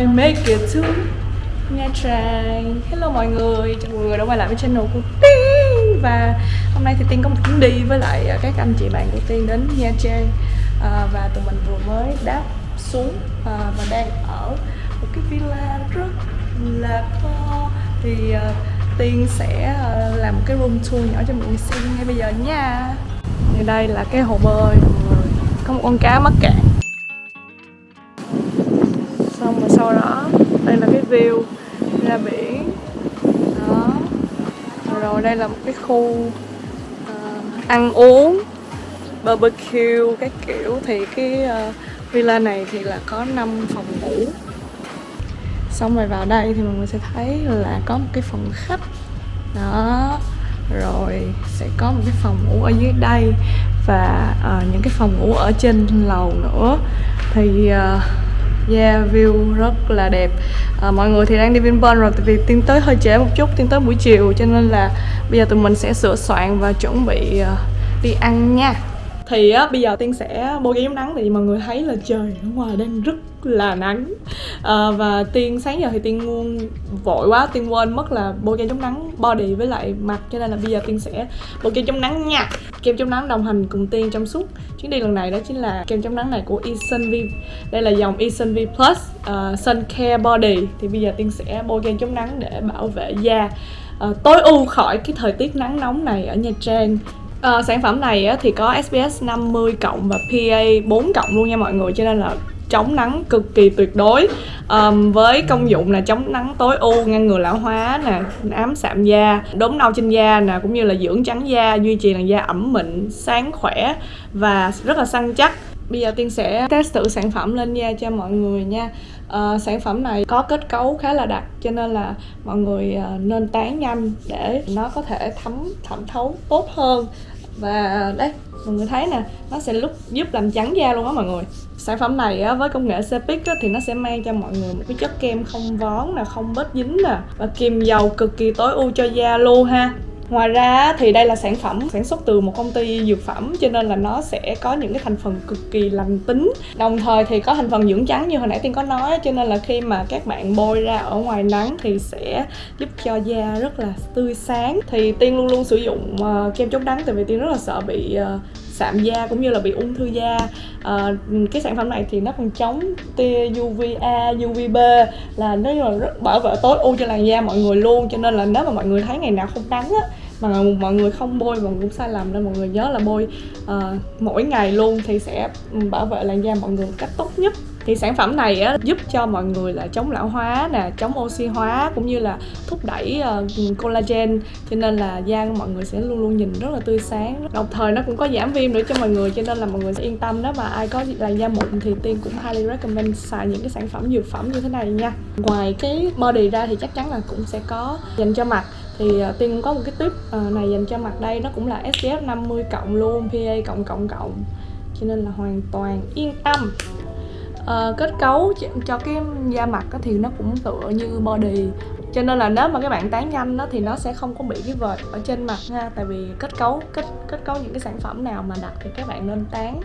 I make it to Nha Trang Hello mọi người, chào mọi người đã quay lại với channel của Tiên Và hôm nay thì Tiên có một chuyến đi với lại à, các anh chị bạn của Tiên đến Nha Trang. À, Và tụi mình vừa mới đáp xuống à, và đang ở một cái villa rất là to. Thì à, Tiên sẽ à, làm một cái room tour nhỏ cho mọi người xem ngay bây giờ nha. Thì đây là cái hồ bơi mọi người. Có một con cá mắc cạn. Đây là cái view. Ra biển. Đó. Rồi đây là một cái khu uh, ăn uống barbecue các kiểu. Thì cái uh, villa này thì là có 5 phòng ngủ. Xong rồi vào đây thì mọi người sẽ thấy là có một cái phòng khách. Đó. Rồi sẽ có một cái phòng ngủ ở dưới đây và uh, những cái phòng ngủ ở trên lầu nữa. Thì uh, Yeah, view rất là đẹp. À, Mọi người thì đang đi Vinpearl rồi Tại vì tiến tới hơi trễ một chút, tiến tới buổi chiều Cho nên là bây giờ tụi mình sẽ sửa soạn và chuẩn bị uh, đi ăn nha. Thì á, bây giờ Tiên sẽ bôi kem chống nắng Tại vì mọi người thấy là trời ở ngoài đang rất là nắng. À, Và Tiên sáng giờ thì Tiên vội quá Tiên quên mất là bôi kem chống nắng body với lại mặt. Cho nên là bây giờ Tiên sẽ bôi kem chống nắng nha. Kem chống nắng đồng hành cùng Tiên trong suốt chuyến đi lần này đó chính là kem chống nắng này của Esun V. Đây là dòng Esun V Plus uh, Sun Care Body. Thì bây giờ Tiên sẽ bôi kem chống nắng để bảo vệ da. Uh, tối ưu khỏi cái thời tiết nắng nóng này ở Nha Trang à, sản phẩm này á, thì có SPS 50 cộng và PA 4 cộng luôn nha mọi người cho nên là chống nắng cực kỳ tuyệt đối. Um, với công dụng là chống nắng tối ưu ngăn ngừa lão hóa nè ám sạm da đốm nâu trên da nè cũng như là dưỡng trắng da duy trì làn da ẩm mịn sáng khỏe và rất là săn chắc. Bây giờ tiên sẽ test thử sản phẩm lên da cho mọi người nha. Uh, sản phẩm này có kết cấu khá là đặc cho nên là mọi người uh, nên tán nhanh để nó có thể thấm thẩm thấu tốt hơn và đấy mọi người thấy nè nó sẽ lúc giúp làm trắng da luôn á mọi người. Sản phẩm này á, với công nghệ Cepic á, thì nó sẽ mang cho mọi người một cái chất kem không vón nè không bết dính nè. Và kiềm dầu cực kỳ tối ưu cho da luôn ha. Ngoài ra thì đây là sản phẩm sản xuất từ một công ty dược phẩm cho nên là nó sẽ có những cái thành phần cực kỳ lành tính. Đồng thời thì có thành phần dưỡng trắng như hồi nãy Tiên có nói cho nên là khi mà các bạn bôi ra ở ngoài nắng thì sẽ giúp cho da rất là tươi sáng. Thì Tiên luôn luôn sử dụng uh, kem chống nắng tại vì Tiên rất là sợ bị uh, sạm da cũng như là bị ung thư da. À, cái sản phẩm này thì nó còn chống tia UVA, UVB là nó là rất bảo vệ tối ưu cho làn da mọi người luôn cho nên là nếu mà mọi người thấy ngày nào không nắng á mà mọi người không bôi mà cũng sai lầm nên mọi người nhớ là bôi uh, mỗi ngày luôn thì sẽ ừ, bảo vệ làn da mọi người một cách tốt nhất. Thì sản phẩm này á, giúp cho mọi người là chống lão hóa nè chống oxy hóa cũng như là thúc đẩy uh, collagen. Cho nên là da của mọi người sẽ luôn luôn nhìn rất là tươi sáng. Đồng thời nó cũng có giảm viêm nữa cho mọi người cho nên là mọi người sẽ yên tâm đó. Mà ai có làn da mụn thì tiên cũng highly recommend xài những cái sản phẩm dược phẩm như thế này nha. Ngoài cái body ra thì chắc chắn là cũng sẽ có dành cho mặt thì à, uh, tiên cũng có một cái tip uh, này dành cho mặt đây nó cũng là SPF 50 cộng luôn PA cộng cộng cộng. Cho nên là hoàn toàn yên tâm. Uh, kết cấu cho cái da mặt thì nó cũng tựa như body. Cho nên là nếu mà các bạn tán nhanh đó thì nó sẽ không có bị cái vệt ở trên mặt ha tại vì kết cấu kết kết cấu những cái sản phẩm nào mà đặt thì các bạn nên tán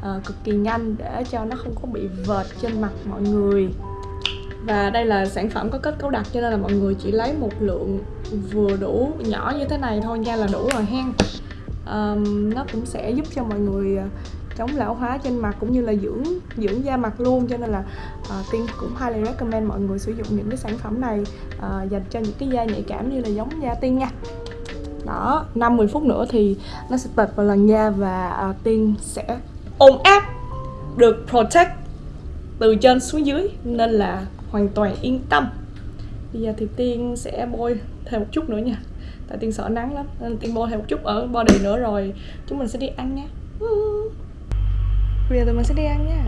uh, cực kỳ nhanh để cho nó không có bị vệt trên mặt mọi người và đây là sản phẩm có kết cấu đặc cho nên là mọi người chỉ lấy một lượng vừa đủ nhỏ như thế này thôi nha là đủ rồi hen. Um, nó cũng sẽ giúp cho mọi người ờ, chống lão hóa trên mặt cũng như là dưỡng dưỡng da mặt luôn. Cho nên là uh, tiên cũng highly recommend mọi người sử dụng những cái sản phẩm này uh, dành cho những cái da nhạy cảm như là giống da tiên nha. Đó 5-10 phút nữa thì nó sẽ tệt vào làn da và uh, tiên sẽ ôm áp được protect từ trên xuống dưới. Nên là hoàn toàn yên tâm. Bây giờ thì tiên sẽ bôi thêm một chút nữa nha. Tại tiên sợ nắng lắm nên tiên bôi thêm một chút ở body nữa rồi chúng mình sẽ đi ăn nha. Bây giờ tụi mình sẽ đi ăn nha.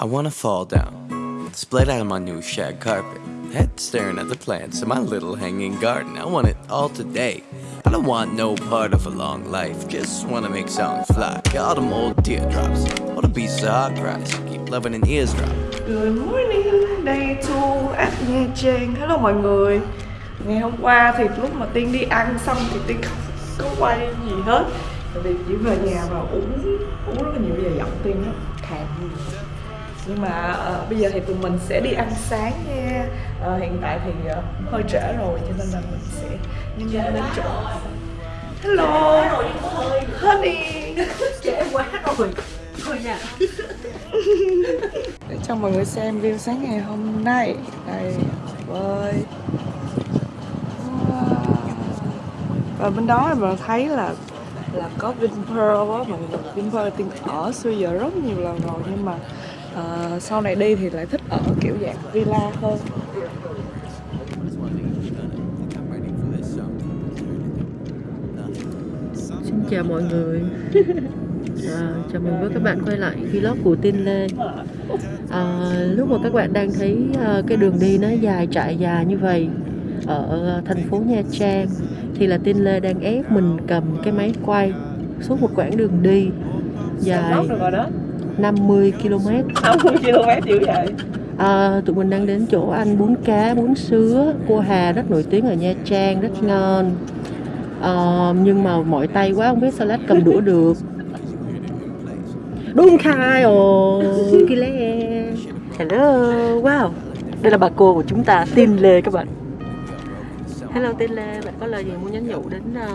I wanna fall down, split out of my new shag carpet head staring at the plants in my little hanging garden. I want it all today. I don't want no part of a long life, just wanna make songs fly. All them old teardrops, all the pieces of hot grass. Keep loving an eardrop. Good morning, day two at Nha Trang. Hello mọi người. ngày hôm qua thì lúc mà tiên đi ăn xong thì tiên không có quay gì hết tại vì chỉ về nhà và uống uống rất là nhiều bây giờ giọng tiên nó khàn nhưng mà uh, bây giờ thì tụi mình sẽ đi ăn sáng nha. Uh, hiện tại thì uh, hơi trễ rồi cho nên là mình sẽ nhân nhanh đến chỗ. Hello. Honey. Trễ quá rồi. Thôi nha. Để cho mọi người xem view sáng ngày hôm nay. Đây ơi. Wow. và bên đó mình thấy là là có Vinpearl á. Mọi người Vinpearl tiên ở xưa giờ rất nhiều lần rồi. Nhưng mà uh, sau này đi thì lại thích ở kiểu dạng villa hơn. Xin chào mọi người. À, chào mừng với các bạn quay lại vlog của tin lê à, lúc mà các bạn đang thấy à, cái đường đi nó dài trải dài như vậy ở thành phố Nha Trang thì là tin lê đang ép mình cầm cái máy quay suốt một quãng đường đi dài 50 km. 50 km dữ vậy? À, tụi mình đang đến chỗ ăn bún cá bún sứa. Cô Hà rất nổi tiếng ở Nha Trang rất ngon. À, nhưng mà mỏi tay quá không biết sao lát cầm đũa được. Đúng khai ồ kile hello wow. Đây là bà cô của chúng ta tin lê các bạn. Hello tin lê bạn có lời gì muốn nhắn nhủ đến uh,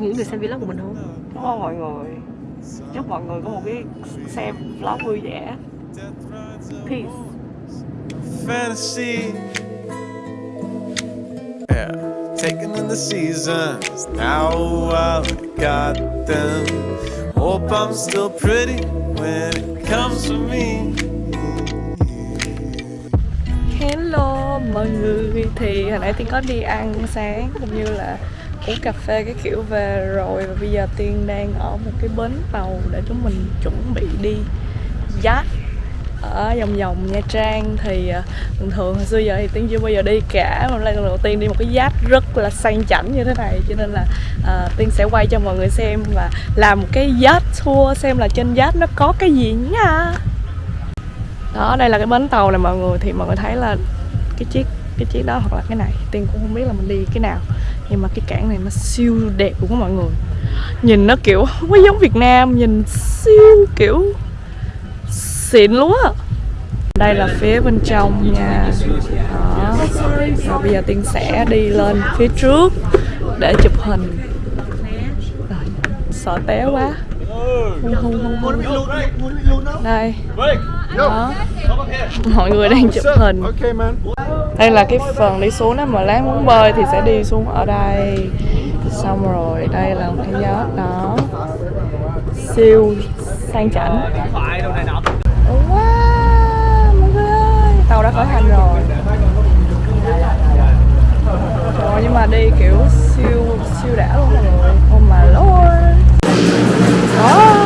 những người xem vlog của mình không? Ơn mọi người Chúc mọi người có một cái xem vlog vui vẻ Peace fantasy. Yeah, taking in the seasons. Now I've got them. Hope I'm still pretty when it comes to me. Hello mọi người Thì hồi nãy Tiên có đi ăn sáng Cũng như là uống cà phê cái kiểu về rồi Và bây giờ Tiên đang ở một cái bến tàu Để chúng mình chuẩn bị đi yacht ở vòng vòng Nha Trang. Thì ờ, thường thường hồi xưa giờ thì Tiên chưa bao giờ đi cả mà lần đầu tiên đi một cái yacht rất là sang chảnh như thế này. Cho nên là uh, Tiên sẽ quay cho mọi người xem và làm một cái yacht tour xem là trên yacht nó có cái gì nha. Đó đây là cái bến tàu này mọi người thì mọi người thấy là cái chiếc cái chiếc đó hoặc là cái này. Tiên cũng không biết là mình đi cái nào. Nhưng mà cái cảng này nó siêu đẹp của mọi người. Nhìn nó kiểu không có giống Việt Nam nhìn siêu kiểu xịn luôn á. Đây là phía bên trong nha đó. Và bây giờ tiên sẽ đi lên phía trước để chụp hình. Rồi, sợ té quá. Hung hung hung hung đây đó mọi người đang chụp hình. Đây là cái phần đi xuống đó mà lát muốn bơi thì sẽ đi xuống ở đây. Xong rồi đây là một cái yacht đó. Siêu sang chảnh. Wow mọi người ơi. Tàu đã khởi hành rồi. Rồi nhưng mà đi kiểu siêu siêu đã luôn mọi người. Oh my lord đó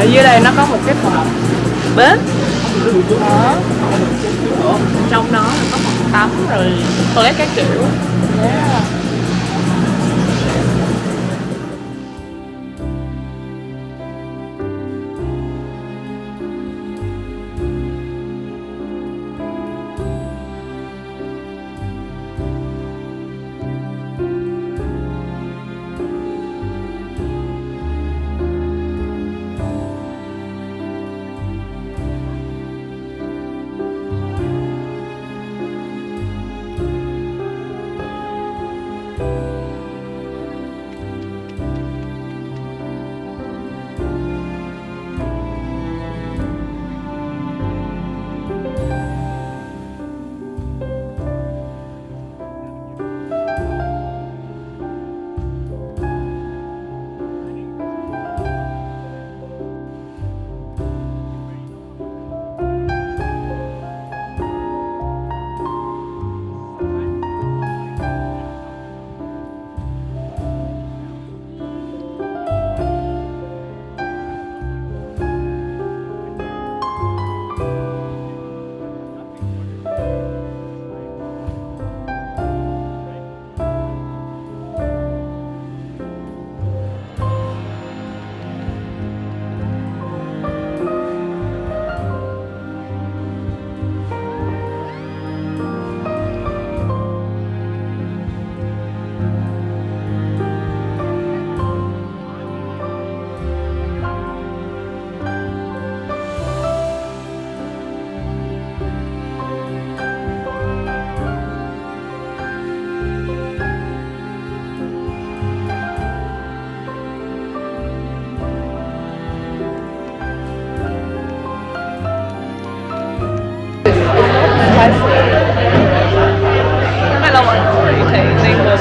ở dưới đây nó có một cái phòng bếp. Đó. Trong đó là có phòng tắm rồi toilet các kiểu. Yeah.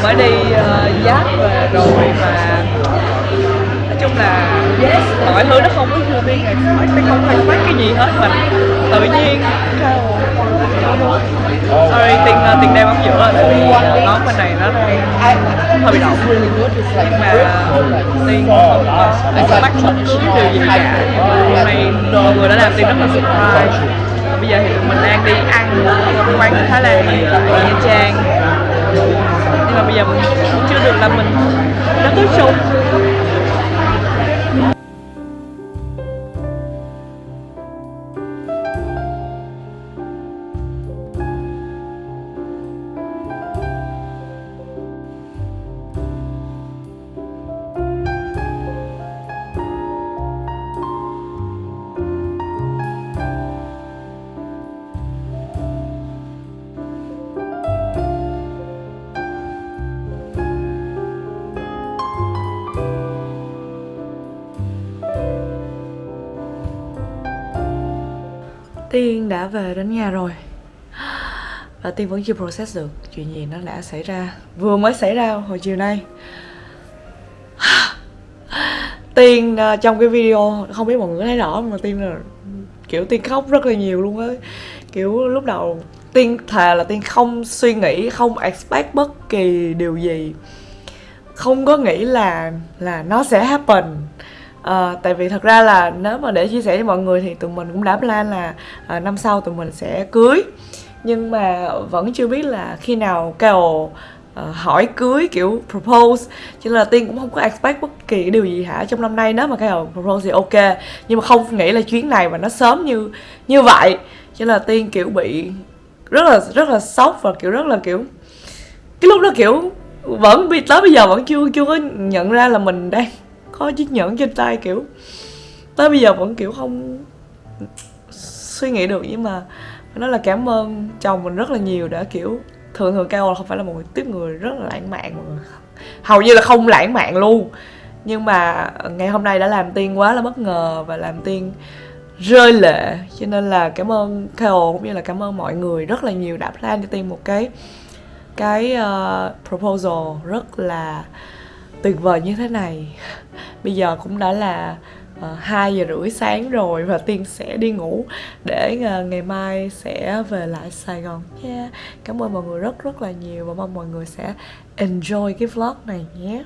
Mới đi uh, giáp về rồi mà nói chung là mọi thứ nó không có như tiên expect nó không expect cái gì hết mà. Tự nhiên sorry tiền ờ, uh, tiên đang bấm giữa tại vì ờ, uh, nón bên này nó đang hơi bị động. Nhưng mà tiền anh sẽ bắt bất cứ điều gì cả. Nhưng mà hôm nay mọi người đã làm tiền rất là surprise bây giờ thì mình đang đi ăn ở quán Thái Lan ở Nha Trang nhưng mà bây giờ mình chưa được là mình đã tới chung Tiên đã về đến nhà rồi. Và Tiên vẫn chưa process được Chuyện gì nó đã xảy ra, Vừa mới xảy ra hồi chiều nay. Tiên ờ, trong cái video, Không biết mọi người thấy rõ mà Tiên là, Kiểu, Tiên khóc rất là nhiều luôn á. Kiểu, lúc đầu Tiên thà là Tiên không suy nghĩ, Không expect bất kỳ điều gì. Không có nghĩ là Là nó sẽ happen. À, tại vì thật ra là nếu mà để chia sẻ với mọi người thì tụi mình cũng đã plan là à, năm sau tụi mình sẽ cưới. Nhưng mà vẫn chưa biết là khi nào Carol uh, hỏi cưới kiểu propose. Cho nên là tiên cũng không có expect bất kỳ điều gì hả? Trong năm nay nếu mà Carol propose thì ok. Nhưng mà không nghĩ là chuyến này mà nó sớm như như vậy. Cho nên là tiên kiểu bị rất là rất là sốc và kiểu rất là kiểu cái lúc đó kiểu vẫn tới bây giờ vẫn chưa chưa có nhận ra là mình đang có chiếc nhẫn trên tay kiểu tới bây giờ vẫn kiểu không suy nghĩ được. Nhưng mà nó là cảm ơn chồng mình rất là nhiều đã kiểu thường thường cao là không phải là một người tiếp người rất là lãng mạn mà hầu như là không lãng mạn luôn. Nhưng mà ngày hôm nay đã làm tiên quá là bất ngờ và làm tiên rơi lệ. Cho nên là cảm ơn Kao cũng như là cảm ơn mọi người rất là nhiều đã plan cho tiên một cái cái uh, proposal rất là tuyệt vời như thế này bây giờ cũng đã là uh, giờ rưỡi sáng rồi và Tiên sẽ đi ngủ để uh, ngày mai sẽ về lại Sài Gòn yeah. Cảm ơn mọi người rất rất là nhiều và mong mọi người sẽ enjoy cái vlog này nhé